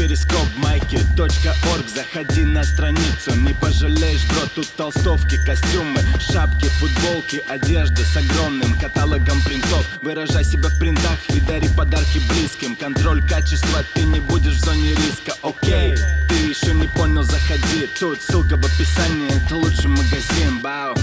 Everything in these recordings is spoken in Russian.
перископ майки .орг. Заходи на страницу, не пожалеешь, бро Тут толстовки, костюмы, шапки, футболки Одежда с огромным каталогом принтов. Выражай себя в принтах и дари подарки близким. Контроль качества, ты не будешь в зоне риска, окей Ты еще не понял, заходи. Тут ссылка в описании, это лучший магазин, бау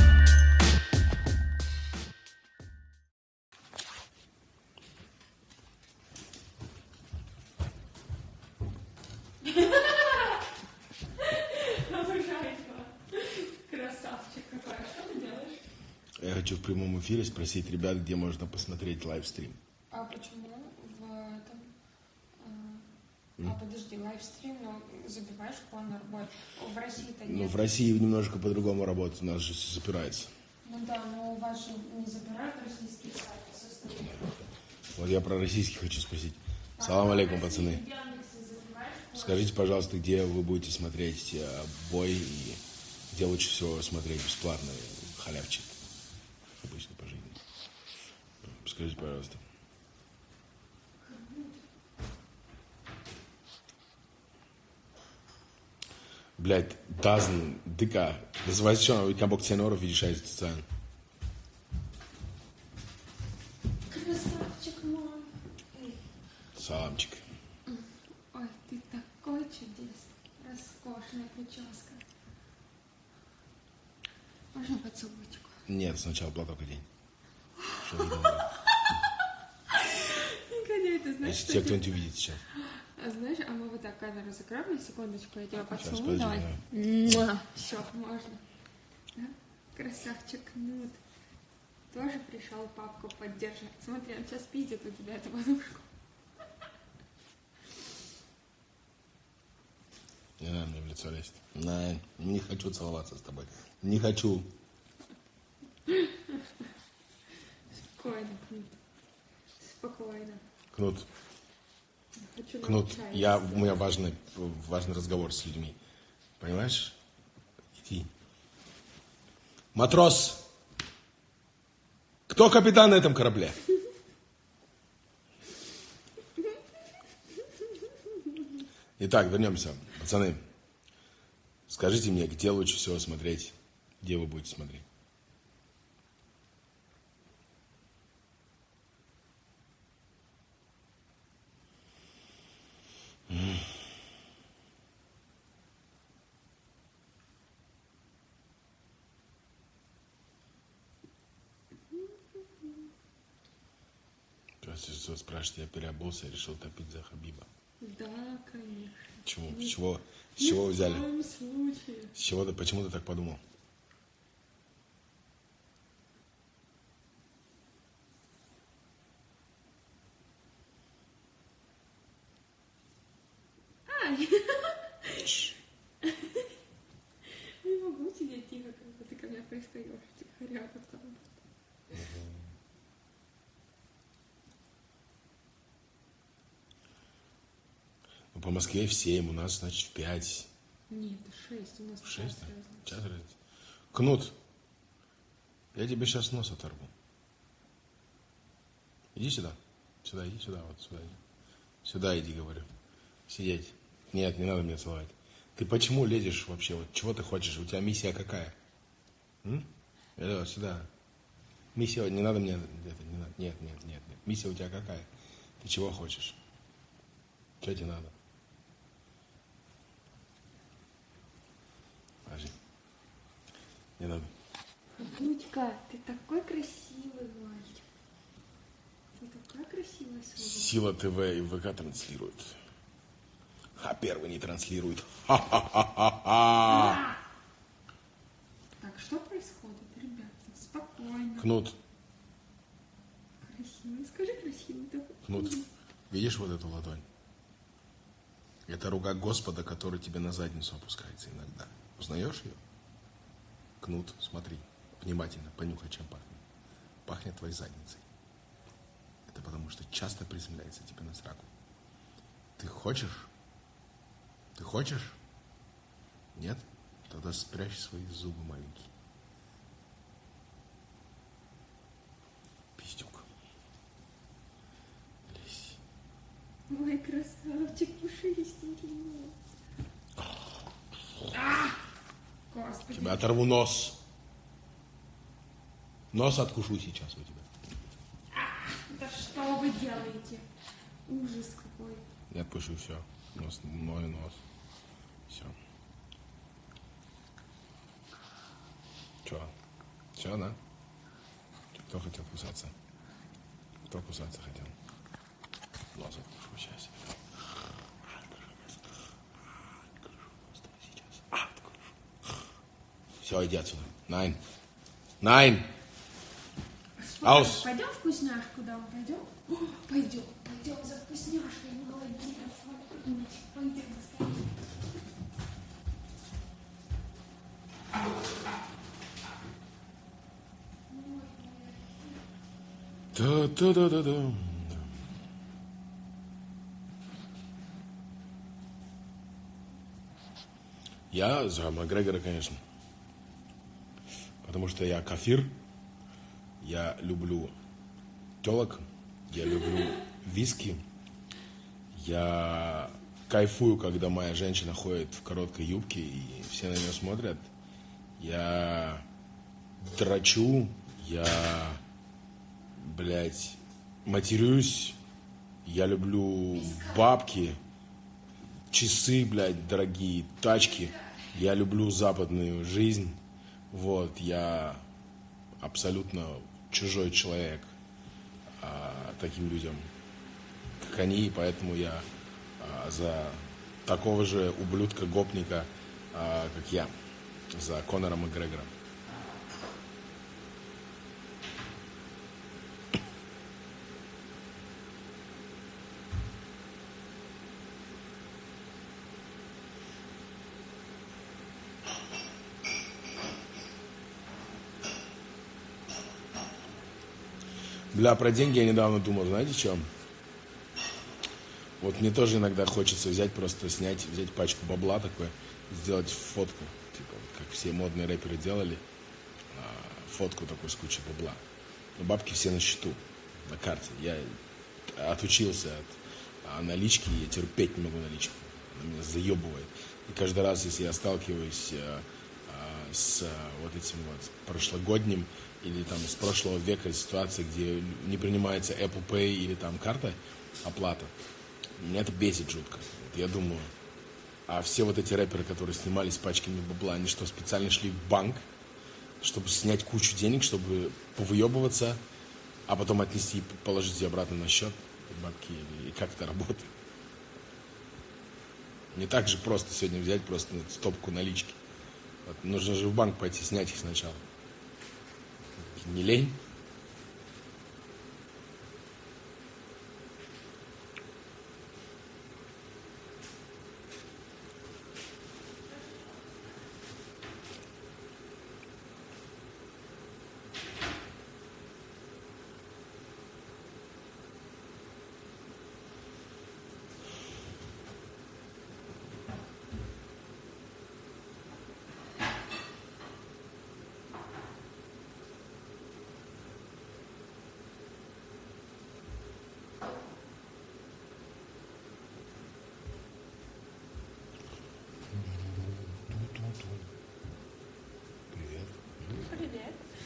хочу в прямом эфире спросить ребят, где можно посмотреть лайвстрим. А почему в этом... а, А, подожди, лайвстрим, но забиваешь Honor Boy. В России-то Ну, нет. в России немножко по-другому работает, у нас же все запирается. Ну да, но у вас же не забирают российские сайты. Вот я про российский хочу спросить. Салам алейкум, пацаны. Скажите, пожалуйста, где вы будете смотреть э, бой и где лучше всего смотреть бесплатно халявчик? Обычно по жизни. Скажите, пожалуйста. Блять, doesn't, дыка. Называется что, кабок теноров и решает социально. Красавчик мой. Саламчик. Нет, сначала платок одень. Никогда это знаешь, Если тебя кто-нибудь увидит сейчас. А знаешь, а мы вот так камеру закроем на секундочку, я тебя поцелую, давай. Все, можно. Да? Красавчик Нут. Тоже пришел папку поддержать. Смотри, он сейчас пиздит у тебя эту подушку. Не надо мне в лицо лезть. Не, не хочу целоваться с тобой. Не хочу. Спокойно, Кнут. Спокойно. Кнут, Хочу Кнут, я, у меня важный, важный разговор с людьми. Понимаешь? Иди. Матрос! Кто капитан на этом корабле? Итак, вернемся. Пацаны, скажите мне, где лучше всего смотреть? Где вы будете смотреть? То спрашиваете, я переобулся и решил топить за Хабиба. Да, конечно. Чего? С чего? С чего взяли? в коем случае. С чего ты, почему ты так подумал? Ай! Не могу сидеть тихо, когда ты ко мне пристаешь. Тихоря вот там. Ну, по Москве в 7, у нас, значит, в 5. Нет, шесть. У нас В 6, час да? Час разница. Кнут, я тебе сейчас нос оторву. Иди сюда. Сюда, иди сюда, вот сюда. Иди. Сюда иди, говорю. Сидеть. Нет, не надо меня целовать. Ты почему лезешь вообще? Вот чего ты хочешь? У тебя миссия какая? М? Алло, сюда. Миссия, не надо мне, это, не надо. Нет, нет, нет, нет. Миссия у тебя какая? Ты чего хочешь? Что тебе надо? Подожди. Не надо. Дудька, ты такой красивый мальчик. Ты такая красивая слово. Сила ТВ и ВК транслируют. А первый не транслирует. Ха-ха-ха-ха-ха. Так, что происходит, ребята? Спокойно. Кнут, Красиво. Скажи красиво. Да. Кнут, видишь вот эту ладонь? Это рука Господа, который тебе на задницу опускается иногда. Узнаешь ее? Кнут, смотри, внимательно, понюхай, чем пахнет. Пахнет твоей задницей. Это потому что часто приземляется тебе на сраку. Ты хочешь? Ты хочешь? Нет? Тогда спрячь свои зубы маленькие. Пиздюк. Лезь. Ой, красавчик. Пушистенький. мой. А! Господи. Тебя оторву нос. Нос откушу сейчас у тебя. Да что вы делаете? Ужас какой. Не отпущу, все. Нос, мой нос. Все. Че? Все, да? Кто хотел кусаться? Кто кусаться хотел? Нос откушу сейчас. Все, иди отсюда. Найн. Найн. Аус. Пойдем вкусняшку дам, пойдем? О, Пойдем, пойдем за вкусняшкой, молодец. Пойдем. Да-да-да-да-да. Я за Макгрегора, конечно. Потому что я кафир, я люблю телок, я люблю виски, я кайфую, когда моя женщина ходит в короткой юбке и все на нее смотрят. Я драчу, я блядь, матерюсь, я люблю бабки, часы, блядь, дорогие, тачки, я люблю западную жизнь, вот, я абсолютно чужой человек а, таким людям, как они, и поэтому я а, за такого же ублюдка-гопника, а, как я, за Конора Макгрегора. Бля, про деньги я недавно думал, знаете, что? Вот мне тоже иногда хочется взять, просто снять, взять пачку бабла такой, сделать фотку, типа, как все модные рэперы делали, а, фотку такой с кучей бабла. Но бабки все на счету, на карте. Я отучился от а, налички, я терпеть не могу наличку. Она меня заебывает. И каждый раз, если я сталкиваюсь а, с а, вот этим вот прошлогодним или там с прошлого века ситуацией, где не принимается Apple Pay или там карта оплата, меня это бесит жутко. Я думаю, а все вот эти рэперы, которые снимались пачками бабла, они что, специально шли в банк, чтобы снять кучу денег, чтобы повыебываться, а потом отнести и положить ее обратно на счет бабки, и как это работает? Не так же просто сегодня взять просто стопку налички. Вот, нужно же в банк пойти, снять их сначала. Не лень.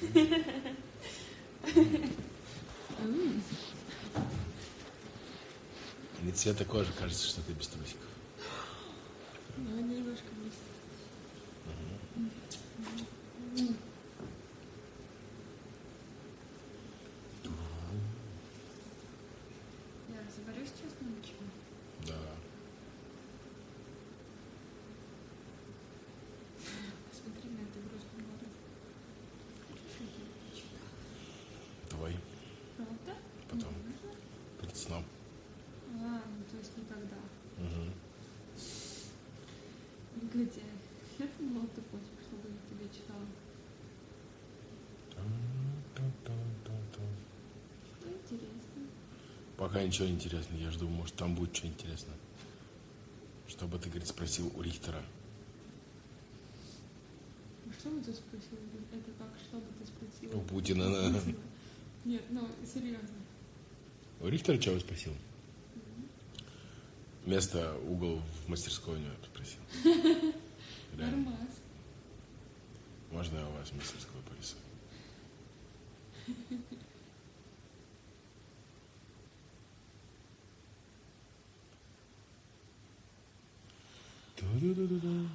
Привет. Не цвета кожи, кажется, что ты без трусиков. Ну, немножко близко. Я разобраюсь честно ничего. Да. Посмотри на эту грустную морду. Давай. Правда? Потом. Можно? Перед сном. А, ну то есть никогда. Мгм. Негодяй. Я думала, ты хочешь, чтобы я тебе читала. Что интересно. Пока ничего не интересно. Я жду, может, там будет что интересно. Чтобы ты, говорит, спросил у Рихтера. А что бы ты спросил? Это как, что бы ты спросила? У Путина. на- Нет, ну, серьезно. Рихтера чего спросил? место, угол в мастерской у него попросил. Нормас. Можно я у вас в мастерской порисую? Ту-ду-ду-ду-ду.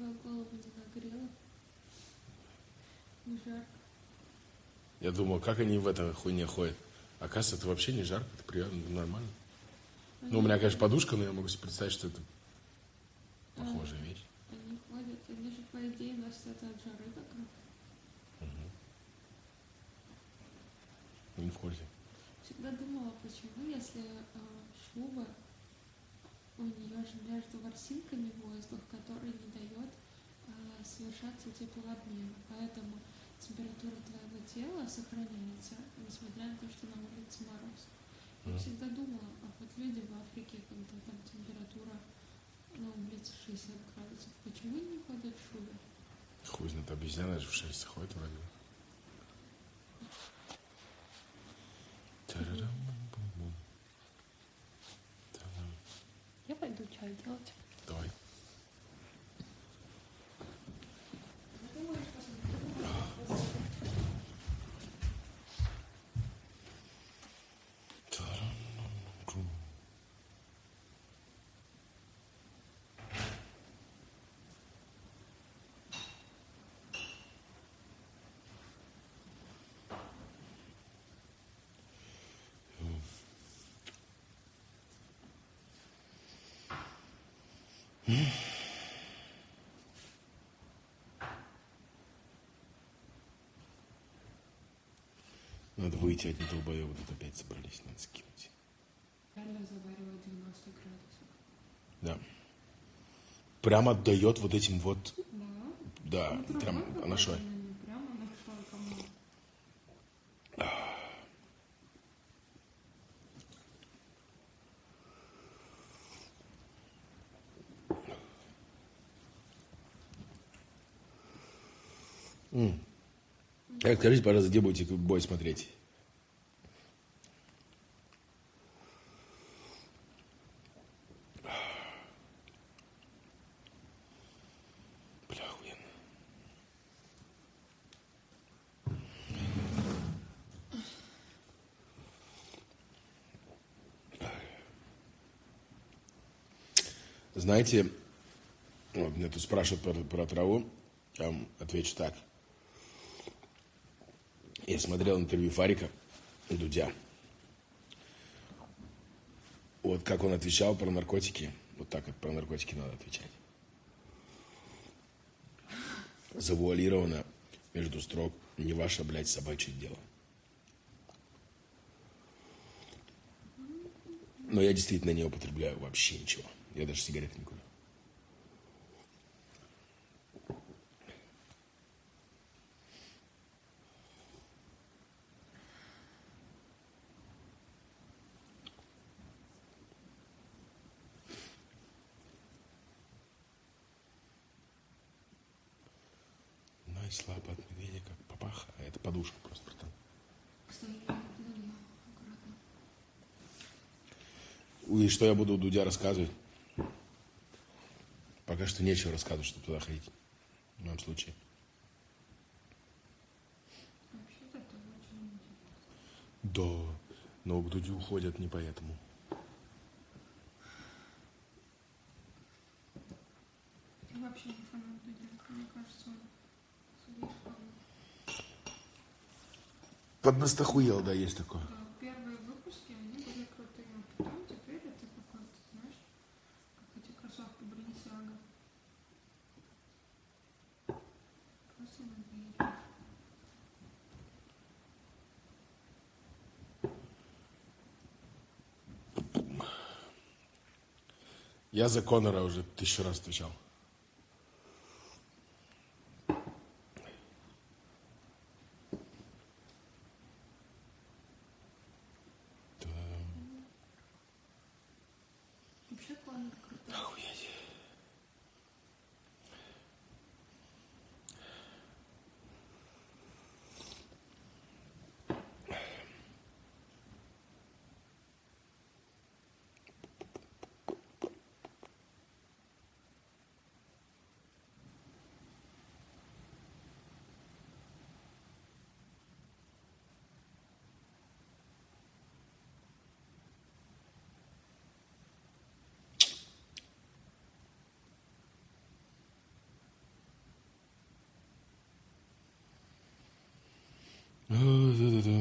Тебя голову не нагрело? Не жарко? Я думал, как они в этой хуйне ходят. Оказывается, это вообще не жарко, это приятно, нормально. Ну, у меня, конечно, подушка, но я могу себе представить, что это похожая вещь. Они ходят, они же, по идее, носят это от жары как раз. Не в курсе. Всегда думала, почему, если э, шуба, у нее же между ворсинками воздух, который не дает э, совершаться теплообмену. Поэтому температура твоего тела сохраняется, несмотря на то, что на улице мороз. Я всегда думала, а вот люди в Африке, когда там температура на улице 60 градусов, почему они не ходят в шубе? Хуй знает, обезьяна же в шерсти ходит вроде. бы. Я пойду чай делать. Давай. Надо выйти боя, вот тут опять собрались, надо скинуть. Реально заваривать 90 градусов. Да. Прям отдает вот этим вот, Да. да, Ну, прям другой на шой. какой-то, не Прямо на шой кому. Так, скажите, пожалуйста, где будете бой смотреть? Знаете, вот меня тут спрашивают про, про траву, я вам отвечу так. Я смотрел интервью Фарика Дудя. Вот как он отвечал про наркотики. Вот так вот про наркотики надо отвечать. Завуалировано между строк. Не ваше, блядь, собачье дело. Но я действительно не употребляю вообще ничего. Я даже сигареты не курю. Nice лапа от медведя, как папаха. А это подушка просто, братан. Кстати, я удалила аккуратно. И что я буду у Дудя рассказывать? Пока что нечего рассказывать, чтобы туда ходить. В моем случае. Вообще-то это очень интересно. Да, но к Дудю уходят не поэтому. Вообще не фанат Дудя. Мне кажется, он. Поднастохуел, да, есть такое. Да, первые выпуски, они были крутые, а потом теперь это какой-то, знаешь, как эти кроссовки Баленсиага. Просто надоели. Я за Конора уже тысячу раз отвечал. Вообще Конор крутой. Охуеть. Тун-тун-тун-тун-бум-бум. Охуенно.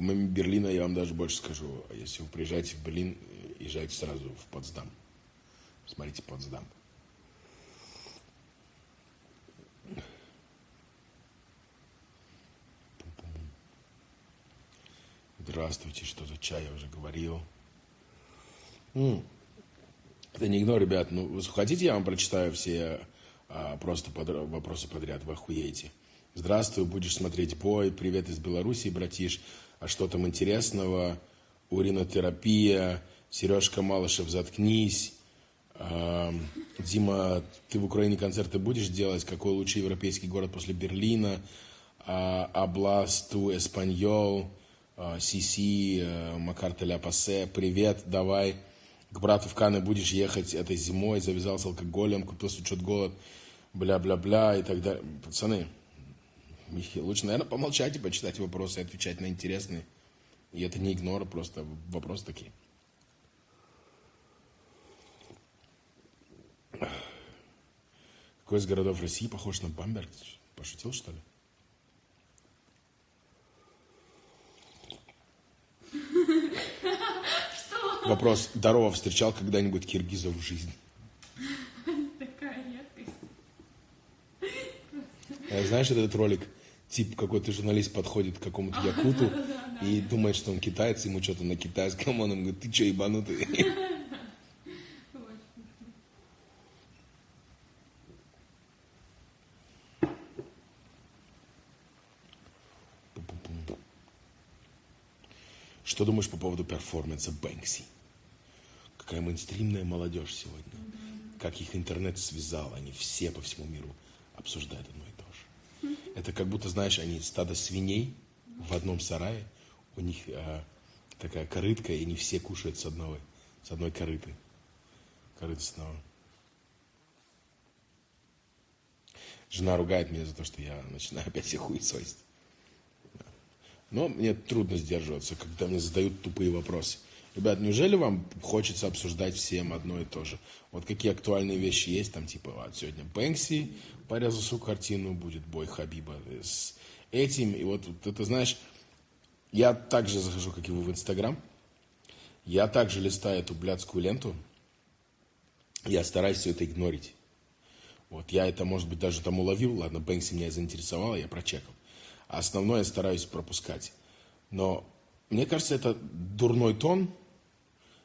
По-моему, Берлина, я вам даже больше скажу, если вы приезжаете в Берлин, езжайте сразу в Потсдам. Смотрите Потсдам. Здравствуйте, что-то чай я уже говорил. Это не игнор, ребят. Ну, вы хотите, я вам прочитаю все а, просто под- вопросы подряд, вы охуеете. Здравствуй, будешь смотреть бой. Привет из Беларуси, братиш. А что там интересного? Уринотерапия. Сережка Малышев, заткнись. А, Дима, ты в Украине концерты будешь делать? Какой лучший европейский город после Берлина? А, Абласту, Эспаньол, а, Сиси, э, Макар Теля Пассе. Привет, давай. К брату в Каны будешь ехать этой зимой, завязался алкоголем, купил учет голод, бля-бля-бля и так далее. Пацаны, лучше, наверное, помолчать и почитать вопросы отвечать на интересные. И это не игнор, просто вопросы такие. Какой из городов России похож на Бамберг? Пошутил, что ли? Вопрос. Здорово, встречал когда-нибудь киргизов в жизни? Такая редкость. Э, Знаешь этот ролик? Тип какой-то журналист подходит к какому-то якуту и думает, что он китаец, ему что-то на китайском, он ему говорит, ты что, ебанутый? Что думаешь по поводу перформанса Бэнкси? Какая мейнстримная молодежь сегодня. Как их интернет связал, они все по всему миру обсуждают одно и то же. Это как будто, знаешь, они стадо свиней в одном сарае, у них а, такая корытка, и они все кушают с одной, с одной корыты. Корыто снова. Жена ругает меня за то, что я начинаю опять всех хуесосить. Но мне трудно сдерживаться, когда мне задают тупые вопросы. Ребят, неужели вам хочется обсуждать всем одно и то же? Вот какие актуальные вещи есть, там типа, вот сегодня Бэнкси порезал свою картину, будет бой Хабиба с этим. И вот, вот это, знаешь, я также захожу, как и вы, в Инстаграм. Я также листаю эту блядскую ленту. Я стараюсь все это игнорить. Вот, я это, может быть, даже там уловил. Ладно, Бэнкси меня заинтересовало, я прочекал. А основное стараюсь пропускать. Но мне кажется, это дурной тон,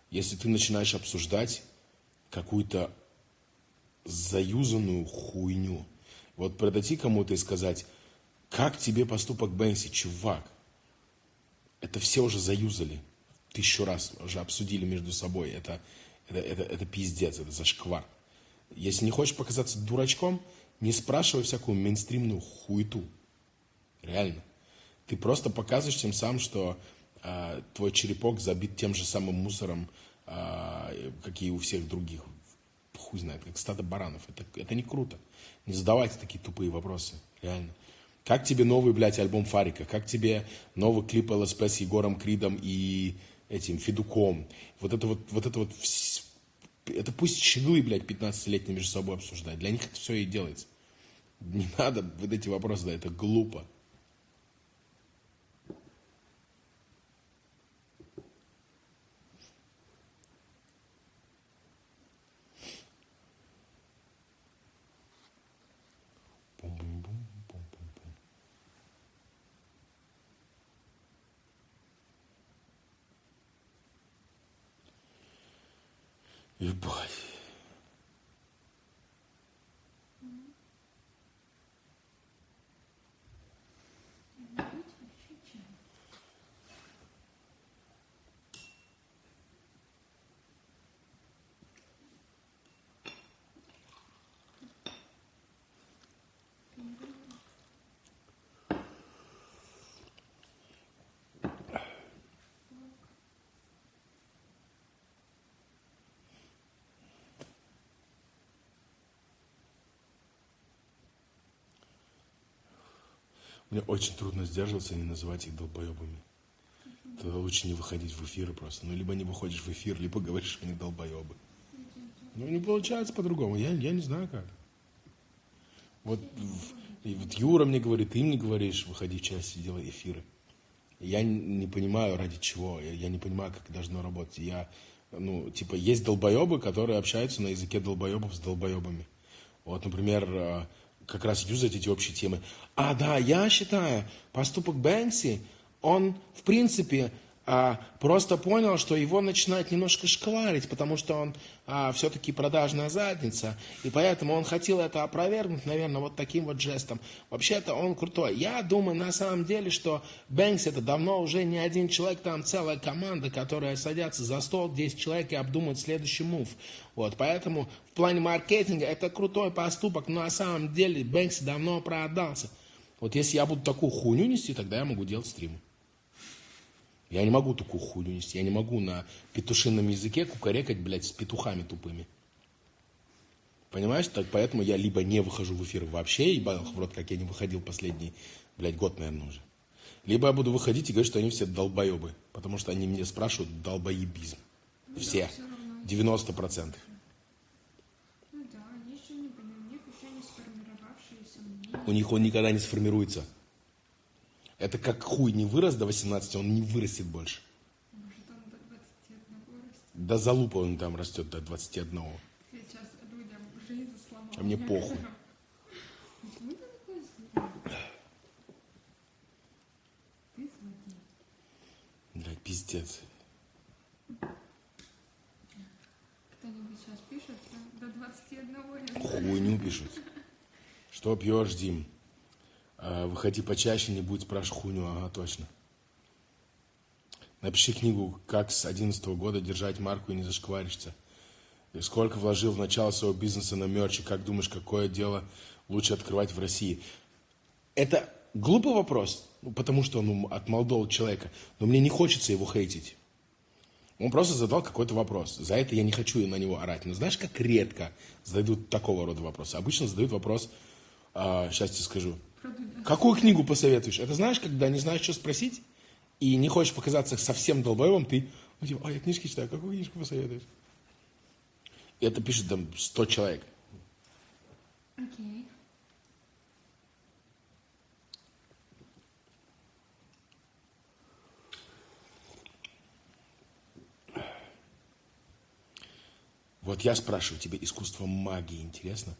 если ты начинаешь обсуждать какую-то заюзанную хуйню. Вот подойти кому-то и сказать, как тебе поступок Бэнкси, чувак? Это все уже заюзали. Тысячу раз уже обсудили между собой. Это, это, это, это пиздец, это зашквар. Если не хочешь показаться дурачком, не спрашивай всякую мейнстримную хуету. Реально. Ты просто показываешь тем самым, что а, твой черепок забит тем же самым мусором, а, как и у всех других. Хуй знает, как стадо баранов. Это, это не круто. Не задавайте такие тупые вопросы. Реально. Как тебе новый, блядь, альбом Фарика? Как тебе новый клип ЛСП с Егором Кридом и этим Федуком? Вот это вот, вот это вот, это пусть щеглы, блядь, 15-летние между собой обсуждают. Для них это все и делается. Не надо вот эти вопросы, да, это глупо. et boy. Мне очень трудно сдерживаться и не называть их долбоебами. Тогда лучше не выходить в эфиры просто. Ну, либо не выходишь в эфир, либо говоришь, что они долбоебы. Ну, не получается по-другому. Я, я не знаю как. Вот, и вот Юра мне говорит, ты мне говоришь, выходи в части, делай эфиры. Я не- понимаю, ради чего. Я, я не понимаю, как должно работать. Я, ну, типа, есть долбоебы, которые общаются на языке долбоебов с долбоебами. Вот, например, э, как раз юзать эти общие темы. А, да, я считаю, поступок Бэнкси, он, в принципе, а, просто понял, что его начинает немножко шкварить, потому что он все-таки продажная задница, и поэтому он хотел это опровергнуть, наверное, вот таким вот жестом. Вообще-то он крутой. Я думаю, на самом деле, что Бэнкс это давно уже не один человек, там целая команда, которая садятся за стол, 10 человек и обдумывают следующий мув. Вот, поэтому в плане маркетинга это крутой поступок, но на самом деле Бэнкс давно продался. Вот если я буду такую хуйню нести, тогда я могу делать стримы. Я не могу такую хуйню нести. Я не могу на петушином языке кукарекать, блядь, с петухами тупыми. Понимаешь? Так поэтому я либо не выхожу в эфир вообще, ебал в рот, как я не выходил последний, блядь, год, наверное, уже. Либо я буду выходить и говорить, что они все долбоебы. Потому что они мне спрашивают долбоебизм. Все. равно. 90%. Ну да, они еще не поняли, у них еще не сформировавшиеся мнения. У них он никогда не сформируется. Это как хуй не вырос до 18, он не вырастет больше. Может, он до 21 вырастет. До залупа он там растет до 21. Сейчас людям жизнь сломал. А мне похуй. Блядь, пиздец. Кто-нибудь сейчас пишет да, до 21 я Хуйню пишут. Что пьешь, Дим? А, выходи почаще, не будь спрашивать хуйню. Ага, точно. Напиши книгу «Как с 11 года держать марку и не зашкваришься». И сколько вложил в начало своего бизнеса на мерче? Как думаешь, какое дело лучше открывать в России? Это глупый вопрос, ну, потому что он от молодого человека. Но мне не хочется его хейтить. Он просто задал какой-то вопрос. За это я не хочу на него орать. Но знаешь, как редко задают такого рода вопросы? Обычно задают вопрос, а, сейчас тебе скажу, какую книгу посоветуешь? Это знаешь, когда не знаешь, что спросить, и не хочешь показаться совсем долбоевым, ты, ну, типа, а я книжки читаю, какую книжку посоветуешь? И это пишет там 100 человек. Окей. Вот я спрашиваю, тебе искусство магии интересно?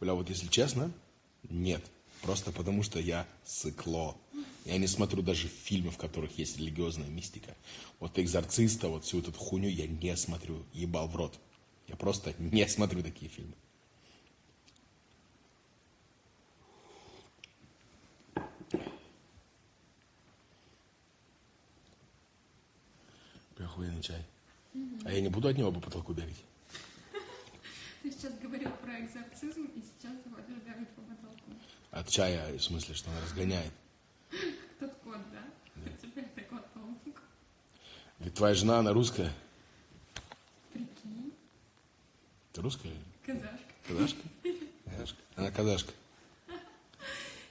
Бля, вот если честно, нет. Просто потому что я сыкло. Я не смотрю даже фильмы, в которых есть религиозная мистика. Вот экзорциста, вот всю эту хуйню я не смотрю. Ебал в рот. Я просто не смотрю такие фильмы. Охуенный чай. А я не буду от него по потолку бегать. Ты сейчас говорил про экзорцизм, и сейчас хочешь бегать по потолку. От чая, в смысле, что она разгоняет. Тот кот, да? Теперь ты кот паук. Ведь твоя жена, она русская. Прикинь. Ты русская? Казашка. Казашка? Казашка. Она казашка.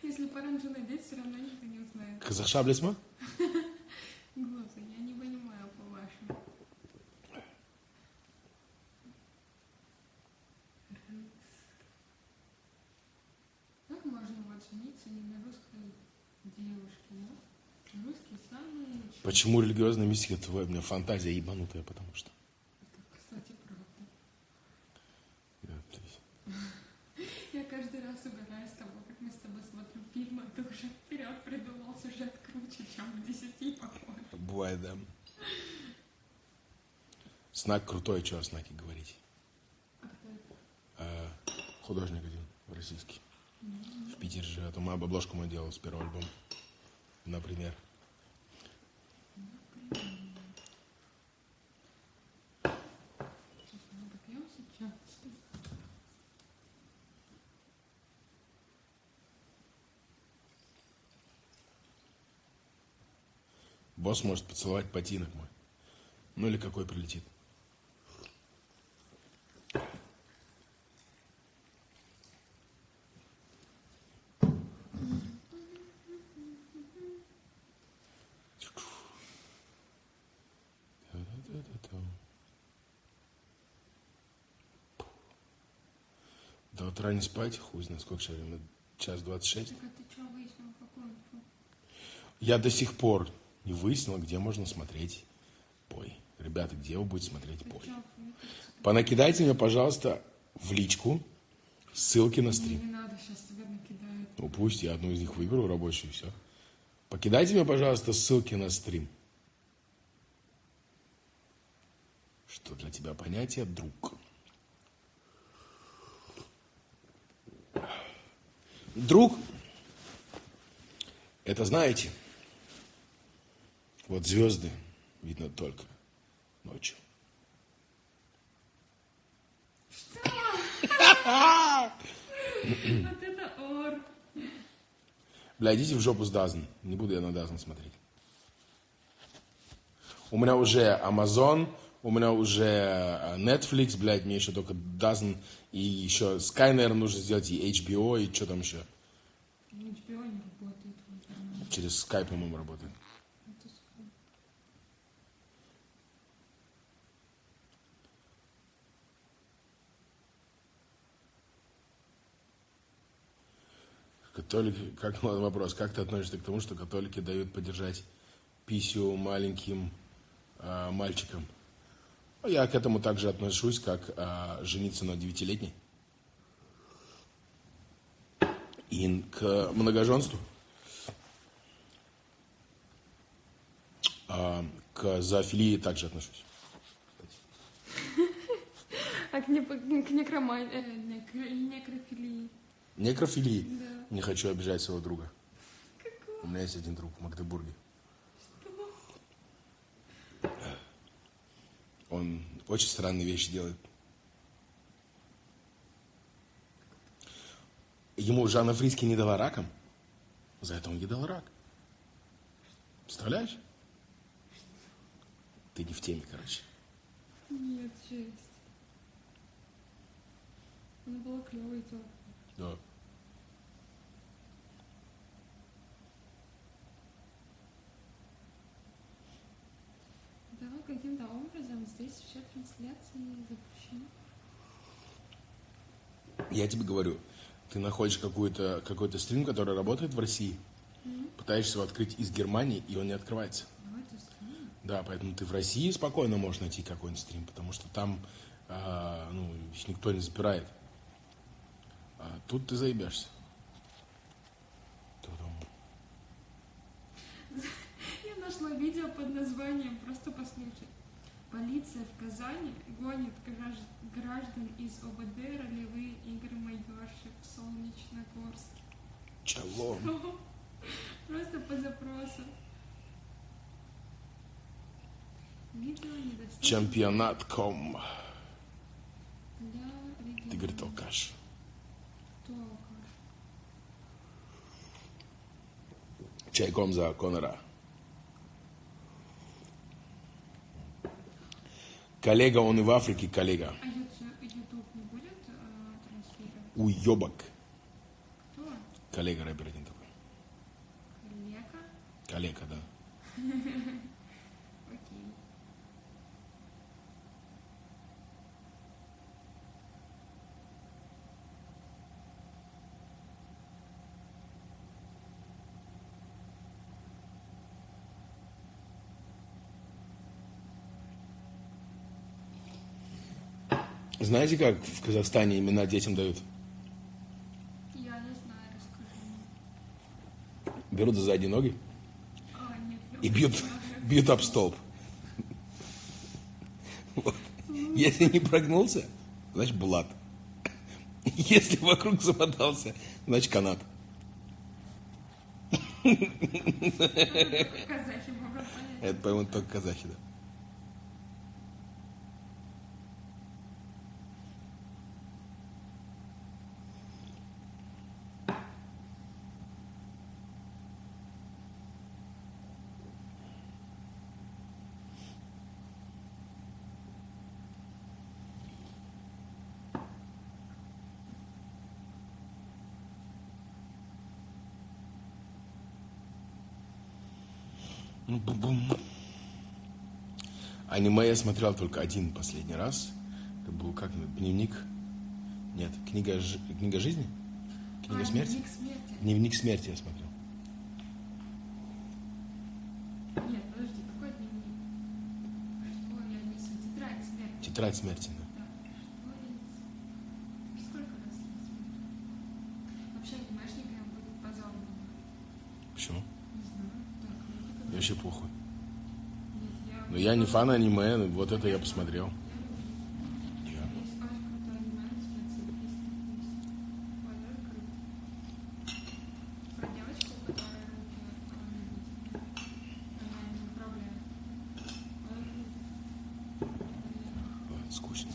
Если пораньше надеть, все равно никто не узнает. Казахша, блесма? Господи, я не понимаю по-вашему. Как можно вот жениться не на русской девушке, да? Русские самые лучшие. Почему религиозная мистика твоя, у меня фантазия ебанутая, потому что. Это, кстати, правда. Я каждый раз угораю с того, как мы с тобой смотрим фильмы, а ты уже вперед придумал сюжет круче, чем в десяти похоже. Бывает, да. Знак крутой, что о знаке говорить. А кто это? А, художник один, российский. В Питере живет. Он обложку мою делал с первого альбома. Например. Мы. Босс может поцеловать ботинок мой. Ну или какой прилетит. Не спать, хуй знает сколько сейчас время, час двадцать шесть. А? Я до сих пор не выяснил, где можно смотреть бой. Ребята, где вы будете смотреть фликаться? Понакидайте мне, пожалуйста, в личку ссылки на стрим. не надо, сейчас тебя накидают. Ну пусть я одну из них выберу рабочую и все. Покидайте мне, пожалуйста, ссылки на стрим. Что для тебя понятие друг? Друг, это знаете, вот звезды видно только ночью. Вот это ор. Бля, идите в жопу с Дазн. Не буду я на Дазн смотреть. У меня уже Amazon, у меня уже э, Netflix, блядь, мне еще только Дазн и еще Sky, наверное, нужно сделать, и HBO, и что там еще. HBO не работает. Через Skype, по-моему, работает. Католики, как ладно, вопрос, как ты относишься к тому, что католики дают поддержать писю маленьким а, мальчикам? Ну, Я к этому также отношусь, как а, жениться на девятилетней. И к многоженству. А, к зоофилии также отношусь. А к, не, к некроман... э, некро- некрофилии. Некрофилии. Да. Не хочу обижать своего друга. У меня есть один друг в Магдебурге. Он очень странные вещи делает. Ему Жанна Фриски не дала раком, за это он ей дал рак. Представляешь? Ты не в теме, короче. Нет, жесть. Она была клевой то. Да. Да, каким-то образом здесь все трансляции запрещены. Я тебе говорю, ты находишь какую-то, какой-то стрим, который работает в России, пытаешься его открыть из Германии, и он не открывается. Ну, это странно. Да, поэтому ты в России спокойно можешь найти какой-нибудь стрим, потому что там а, ну, никто не запирает. А тут ты заебешься. Полиция в Казани гонит гражд- граждан из ОБД ролевые игры майорши в Солнечногорске. Чего? Просто по запросу. Чемпионат ком. Ты, говорит, алкаш? Чайком за Конора. Коллега, он и в Африке коллега. А Ютуб не будет э, транслировать? Уебок. Кто? Коллега рэпер один такой. Лека? Коллега, да. Окей. Знаете, как в Казахстане имена детям дают? Я не знаю, расскажи. Берут за задние ноги А, нет, и бьют, бьют об столб. Вот. Если не прогнулся, значит Булат. Если вокруг замотался, значит канат. Это, по-моему, только казахи, да. Ну, бум-бум. Аниме я смотрел только один последний раз. Это был как дневник? Нет, книга, жи- книга жизни? Книга А, смерти? Дневник смерти. Дневник смерти я смотрел. Нет, подожди, какой дневник? Что я? Тетрадь смерти. Тетрадь смерти. да. Вообще, анимешникам будет позорно. Почему? Не знаю. Так, ну, Мне вообще похуй. Нет, я... Но я не фан аниме, вот это я посмотрел. Я Я- люблю. Есть очень крутое аниме, называется «Европейский турист». Ой, ну это круто. Про девочку, которая руки э, Она ими управляет. Ой, круто. Ой, Скучно.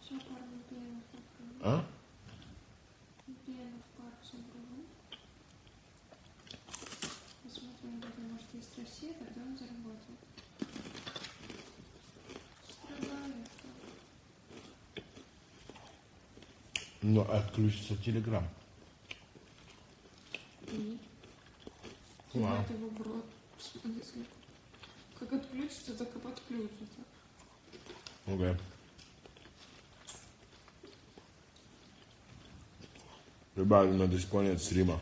Все, парни, пьяных открою. А? Пьяных парк собрала. Посмотрим, где может есть Россия, тогда он заработает. Страдает. Ну, отключится телеграм. И? Его в рот. Как отключится, так и подключится. Ага. Ребята, надо исполнять стрима.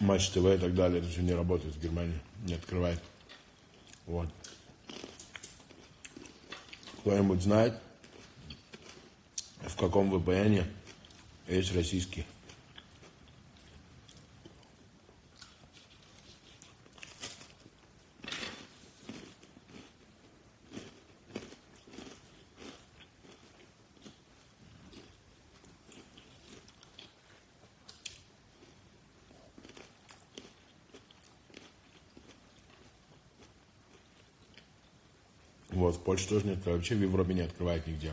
Матч ТВ и так далее. Это все не работает в Германии. Не открывает. Вот. Кто-нибудь знает, каком VPN есть российский? Вот, в Польше тоже нет, вообще в Европе не открывает нигде.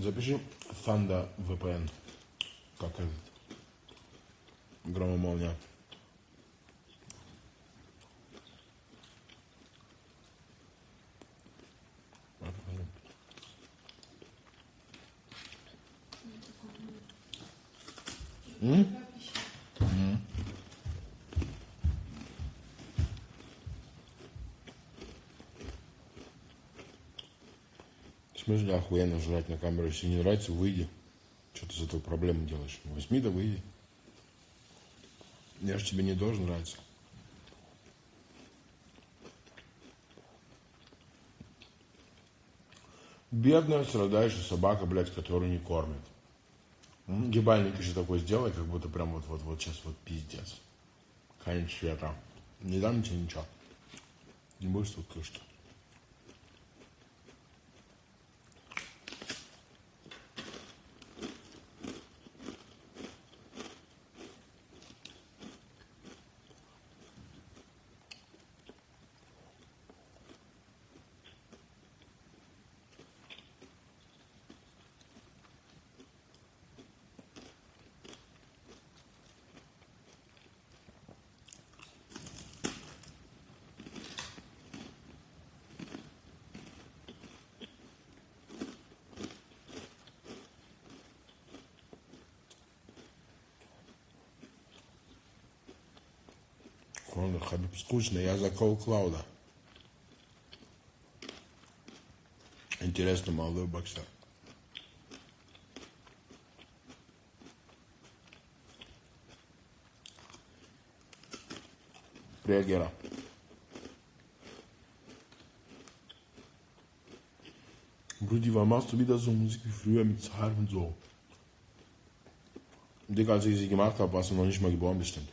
Запиши Thunder VPN. Как этот. Громомолния. М? Смысле охуенно жрать на камеру? Если не нравится, выйди. Что ты из этого проблему делаешь? Возьми да выйди. Я же тебе не должен нравиться. Бедная страдающая собака, блядь, которую не кормят. М, Ебальник еще такой сделай, как будто прям вот-вот-вот сейчас вот пиздец. Конец света. Не дам тебе ничего. Не будешь тут кушать. Конор Хабиб скучно, я за Кол Клауда. Интересно, молодой боксер. Привет, Гера. Brudi, warum machst du wieder so Musik wie früher mit Zahlen und so? Digga, als ich sie gemacht habe, warst du noch nicht mal geboren bestimmt.